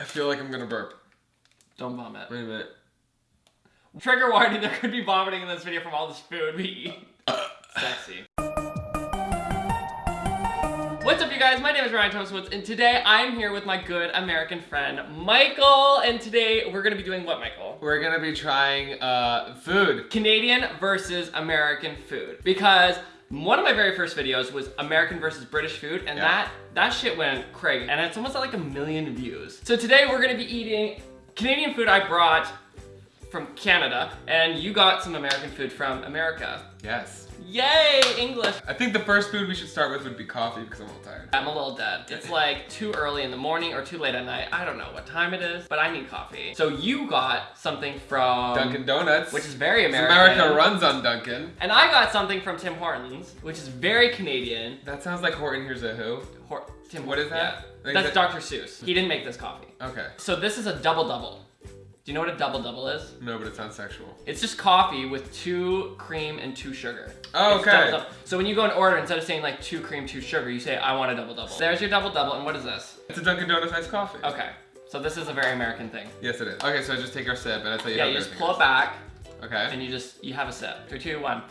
I feel like I'm gonna burp. Don't vomit. Wait a minute. Trigger warning, there could be vomiting in this video from all this food we eat. Sexy. What's up you guys? My name is Ryan Thomas Woods and today I'm here with my good American friend Michael and today we're gonna be doing what Michael? We're gonna be trying uh, food. Canadian versus American food because one of my very first videos was American versus British food and Yeah. that that shit went crazy and it's almost at like a million views. So today we're gonna be eating Canadian food I brought from Canada and you got some American food from America. Yes. Yay, English. I think the first food we should start with would be coffee because I'm a little tired. I'm a little dead. It's like too early in the morning or too late at night. I don't know what time it is, but I need coffee. So you got something from Dunkin' Donuts. which is very American. America runs on Dunkin'. And I got something from Tim Hortons, which is very Canadian. That sounds like Horton Hears a Who. Hor- Tim What is that? Yeah. That's that- Dr. Seuss. He didn't make this coffee. Okay. So this is a double double. Do you know what a double double is? No, but it sounds sexual. It's just coffee with two cream and two sugar. Oh, It's okay. double double. So when you go and order, instead of saying like two cream, two sugar, you say I want a double double. There's your double double, and what is this? It's a Dunkin' Donuts iced coffee. Okay. So this is a very American thing. Yes, it is. Okay, so I just take our sip and I'll tell you Yeah, how you just I pull it back. Okay. and you just you have a sip. Three, two, one.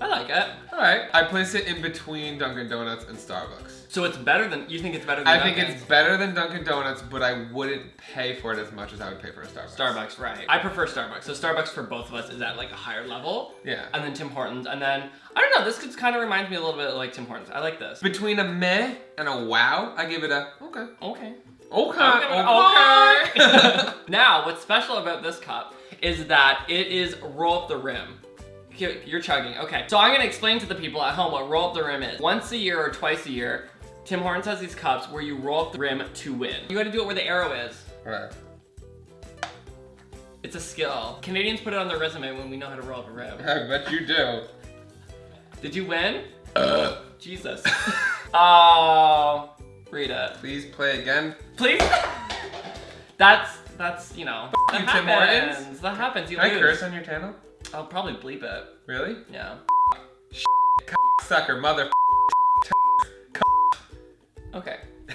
I like it. Alright. I place it in between Dunkin' Donuts and Starbucks. So it's better than you think it's better than I think Dunkin'? it's better than Dunkin' Donuts, but I wouldn't pay for it as much as I would pay for a Starbucks. Starbucks, right? I prefer Starbucks. So Starbucks for both of us is at like a higher level, Yeah. and then Tim Hortons, and then I don't know. This kind of reminds me a little bit like Tim Hortons. I like this. Between a meh and a wow, I give it a okay. Okay. Okay. Okay. okay. now, what's special about this cup is that it is roll up the rim. You're chugging. Okay. So I'm gonna explain to the people at home what roll up the rim is. Once a year or twice a year, Tim Hortons has these cups where you roll up the rim to win. You gotta do it where the arrow is. Alright. It's a skill. Canadians put it on their resume when we know how to roll up a rim. I bet you do. Did you win? Uh. Jesus. oh, read it. Please play again. Please? That's, that's, you know. that you, Tim happens. Hortons. That happens. You Can I curse on your channel? I'll probably bleep it. Really? Yeah. Sucker, mother. Okay.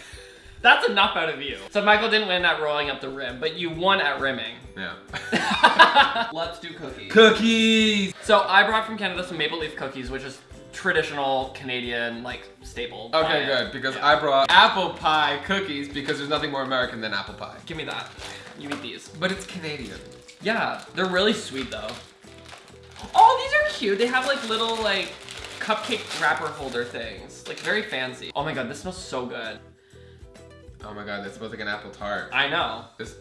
That's enough out of you. So Michael didn't win at rolling up the rim, but you won at rimming. Yeah. Let's do cookies. Cookies! So I brought from Canada some maple leaf cookies, which is traditional Canadian, like, staple. Okay, diet. good, because Yeah. I brought apple pie cookies because there's nothing more American than apple pie. Give me that. You eat these. But it's Canadian. Yeah, they're really sweet though. Oh, these are cute. They have like little like cupcake wrapper holder things. Like very fancy. Oh my god, this smells so good. Oh my god, that smells like an apple tart. I know. This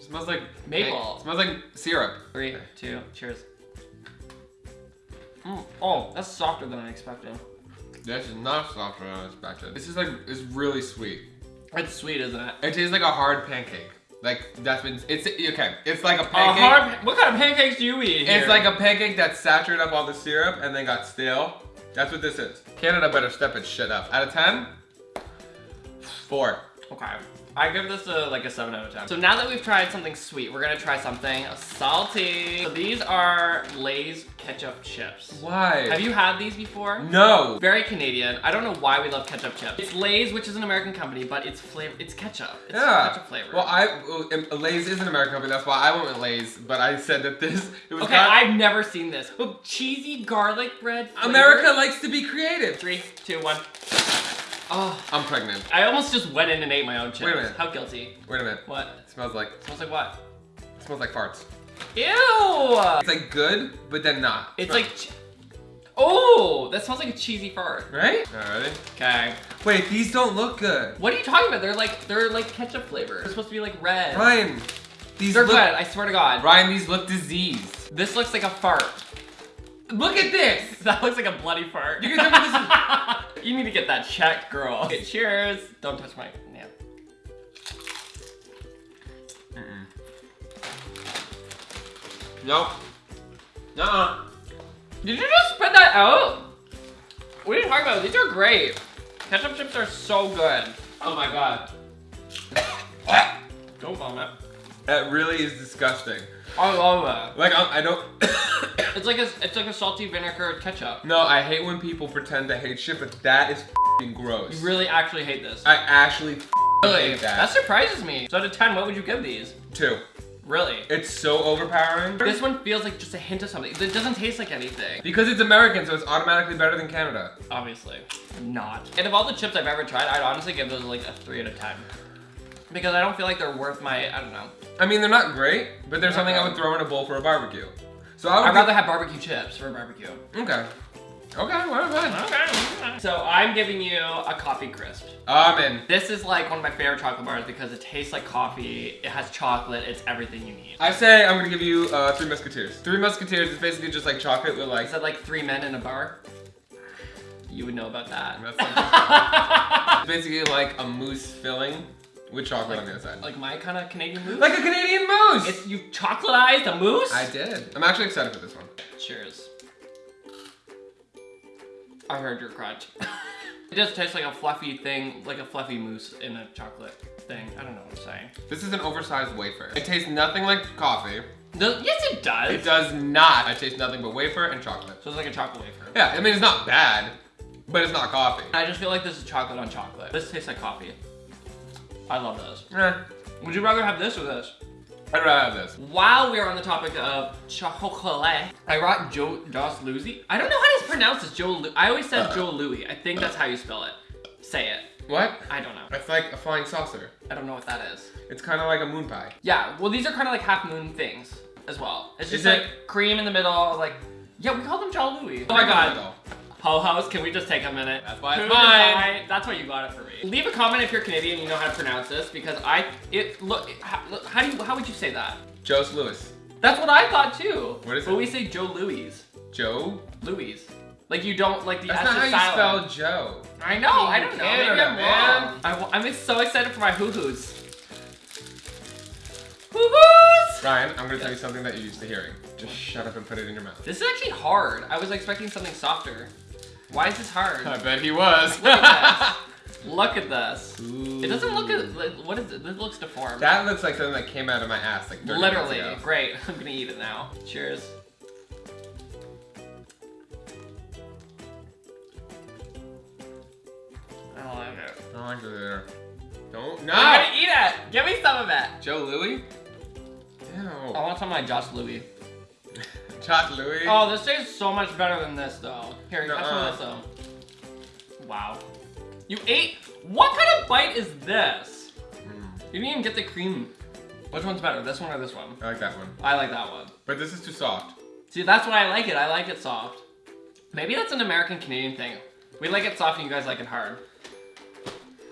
smells like Maple. It smells like syrup. Three, two, cheers. Mm. Oh, that's softer than I expected. This is not softer than I expected. This is like it's really sweet. It's sweet, isn't it? It tastes like a hard pancake. Like that's been it's okay. It's like a A pancake. hard, what kind of pancakes do you eat here? It's like a pancake that saturated up all the syrup and then got stale. That's what this is. Canada better step its shit up. Out of 10, four. Okay. I give this a like a 7 out of 10. So now that we've tried something sweet, we're gonna try something salty. So these are Lay's ketchup chips. Why? Have you had these before? No. Very Canadian. I don't know why we love ketchup chips. It's Lay's, which is an American company, but it's flavor. It's ketchup. It's Yeah. ketchup flavor. Well, I um, Lay's is an American company. That's why I went with Lay's. But I said that this it was okay, I've never seen this. Oh, cheesy garlic bread. flavor? America likes to be creative. Three, two, one. Oh, I'm pregnant. I almost just went in and ate my own chips. Wait a minute. How guilty. Wait a minute. What? It smells like smells like what? it smells like farts. Ew. It's like good, but then not. It's Smell- like. Oh, that smells like a cheesy fart. right. Alrighty. Okay. Wait, these don't look good. What are you talking about? They're like they're like ketchup flavor. They're supposed to be like red. Ryan, these They're look. good. I swear to God. Ryan, these look diseased. This looks like a fart. Look at this. That looks like a bloody fart. You can tell me this you need to get that checked, girl. Okay, cheers. Don't touch my yeah. Nope. Nuh-uh. Did you just spit that out? What are you talking about? These are great. Ketchup chips are so good. Oh my god. Don't vomit. That really is disgusting. I love that. Like I'm, I don't. It's like a it's like a salty vinegar ketchup. no, I hate when people pretend to hate shit, but that is f***ing gross. You really actually hate this. I actually Really? hate that. That surprises me. So out of 10, what would you give these? Two. Really? It's so overpowering. This one feels like just a hint of something. It doesn't taste like anything. Because it's American, so it's automatically better than Canada. Obviously, not. And of all the chips I've ever tried, I'd honestly give those like a 3 out of 10. Because I don't feel like they're worth my, I don't know. I mean, they're not great, but they're something I would throw in a bowl for a barbecue. So I would I'd rather have barbecue chips for a barbecue. Okay. Okay, well. Okay. So I'm giving you a coffee crisp. I'm in. This is like one of my favorite chocolate bars because it tastes like coffee, it has chocolate, it's everything you need. I say I'm gonna give you uh, Three Musketeers. Three Musketeers is basically just like chocolate with like. Is that like three men in a bar? You would know about that. That's It's basically like a mousse filling with chocolate on the outside. like my kind of Canadian moose? Like a Canadian moose! It's, you chocolatized a moose? I did. I'm actually excited for this one. Cheers. I heard your crunch. it does taste like a fluffy thing, like a fluffy mousse in a chocolate thing. I don't know what I'm saying. This is an oversized wafer. It tastes nothing like coffee. No, yes, it does. It does not. I taste nothing but wafer and chocolate. So it's like a chocolate wafer. Yeah, I mean, it's not bad, but it's not coffee. I just feel like this is chocolate on chocolate. This tastes like coffee. I love this. Eh, Would you rather have this or this? I'd rather have this. While we are on the topic of chocolate, I brought Joe Joss. I don't know how to pronounce this. Joe. Lu- I always said Joe Louis. I think that's how you spell it. Say it. What? I don't know. It's like a flying saucer. I don't know what that is. It's kind of like a moon pie. Yeah. Well, these are kind of like half moon things as well. It's just Is like it- cream in the middle. Like, yeah, we call them Joe Louis. Oh my god. Ho-hos, can we just take a minute? That's why it's mine. That's why you got it for me. Leave a comment if you're Canadian and you know how to pronounce this because I, it, look, how, look, how do you, how would you say that? Joe's Lewis. That's what I thought too. What is but it? we say Joe Louis. Joe? Louis. Like you don't like the That's not how is you spell Joe. I know. I don't know. Maybe I'm wrong. I, am so excited for my hoo hoos. Hoo hoos. Ryan, I'm gonna tell you something that you're used to hearing. Just shut up and put it in your mouth. This is actually hard. I was expecting something softer. Why is this hard? I bet he was. Look at this. Look at this. It doesn't look as like, what is it? This looks deformed. That looks like something that came out of my ass like 30 Literally. Great. I'm gonna eat it now. Cheers. I don't like it. I don't like it either. Don't. No! I'm gonna eat it. Give me some of it. Joe Louis? I Ew. want some of my Joss Louis. Louis? Oh, this tastes so much better than this though. Here, Nuh-uh. of this though. Wow. You ate? What kind of bite is this? Mm, You didn't even get the cream. Which one's better, this one or this one? I like that one. I like that one. But this is too soft. See, that's why I like it. I like it soft. Maybe that's an American Canadian thing. We like it soft and you guys like it hard.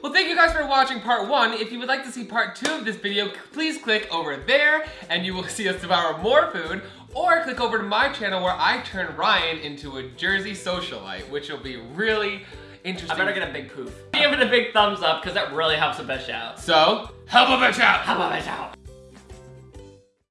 Well, thank you guys for watching part one. If you would like to see part two of this video, please click over there and you will see us devour more food. Or click over to my channel where I turn Ryan into a Jersey socialite, which will be really interesting. I better get a big poof. Give it a big thumbs up because that really helps a bitch out. So, help a bitch out! Help a bitch out.